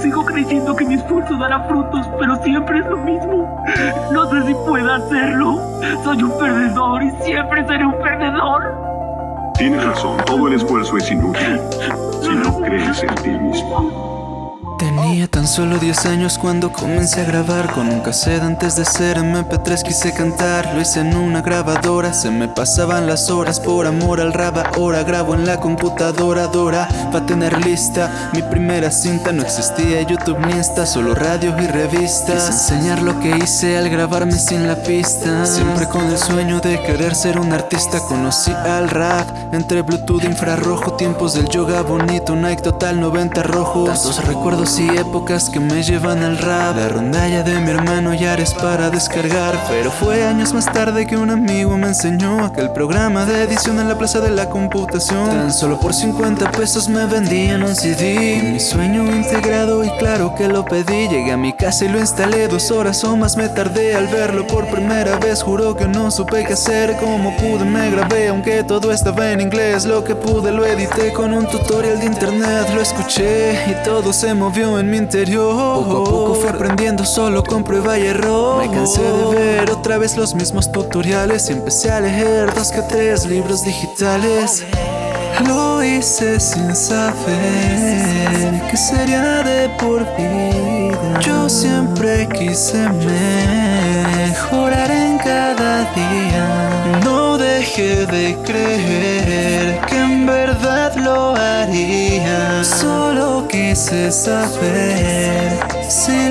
Sigo creyendo que mi esfuerzo dará frutos, pero siempre es lo mismo. No sé si pueda hacerlo. Soy un perdedor y siempre seré un perdedor. Tienes razón, todo el esfuerzo es inútil si no crees en ti mismo. Tenía tan solo 10 años cuando comencé a grabar Con un cassette antes de ser MP3 quise cantar Lo hice en una grabadora, se me pasaban las horas Por amor al rap ahora grabo en la computadora Dora, pa' tener lista Mi primera cinta no existía YouTube ni Insta Solo radios y revistas Quise enseñar lo que hice al grabarme sin la pista Siempre con el sueño de querer ser un artista Conocí al rap entre Bluetooth infrarrojo Tiempos del yoga bonito, Nike total 90 rojos Tantos recuerdos y épocas que me llevan al rap. La rondalla de mi hermano ya eres para descargar. Pero fue años más tarde que un amigo me enseñó Aquel programa de edición en la plaza de la computación. Tan solo por 50 pesos me vendían un CD Mi sueño integrado y claro que lo pedí. Llegué a mi casa y lo instalé dos horas o más. Me tardé al verlo por primera vez. Juro que no supe qué hacer, como pude. Me grabé Aunque todo estaba en inglés, lo que pude lo edité Con un tutorial de internet. Lo escuché y todo se movió en mi interior. Poco a poco fui aprendiendo solo con prueba y error. Me cansé de ver otra vez los mismos tutoriales. Y empecé a leer dos que tres libros digitales. Lo hice sin saber que sería de por vida. Yo siempre quise mejorar en cada día. No dejé de creer. en lo haría. Solo quise saber si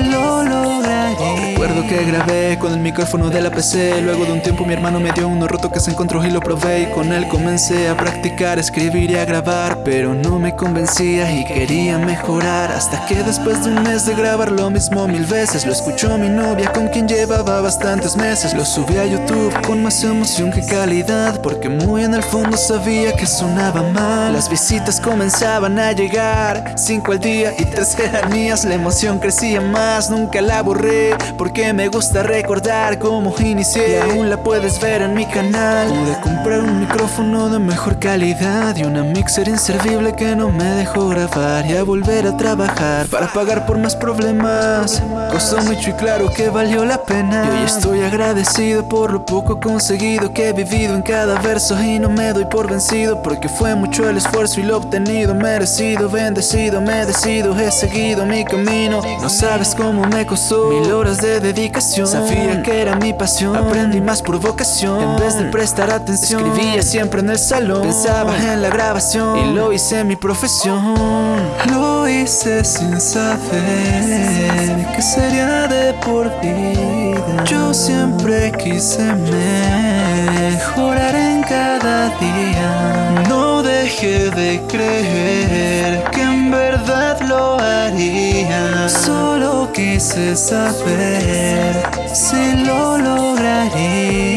que grabé con el micrófono de la PC Luego de un tiempo mi hermano me dio uno roto que se encontró y lo probé. Y con él comencé a practicar, escribir y a grabar Pero no me convencía y quería mejorar. Hasta que después de un mes de grabar lo mismo mil veces Lo escuchó mi novia con quien llevaba bastantes meses. Lo subí a YouTube con más emoción que calidad Porque muy en el fondo sabía que sonaba mal. Las visitas comenzaban a llegar Cinco al día y tres eran mías. La emoción crecía más, nunca la borré Porque me gusta recordar cómo inicié. Y aún la puedes ver en mi canal. Pude comprar un micrófono de mejor calidad Y una mixer inservible que no me dejó grabar. Y a volver a trabajar para pagar por más problemas. Costó mucho y claro que valió la pena. Y hoy estoy agradecido por lo poco conseguido Que he vivido en cada verso. Y no me doy por vencido Porque fue mucho el esfuerzo y lo obtenido. Merecido, bendecido, me decido. He seguido mi camino. No sabes cómo me costó. Mil horas de dedicación Sabía que era mi pasión. Aprendí más por vocación. En vez de prestar atención Escribía siempre en el salón. Pensaba en la grabación. Y lo hice mi profesión. Lo hice sin saber Que sería de por vida. Yo siempre quise mejorar en cada día. No dejé de creer verdad lo haría Solo quise saber si lo lograría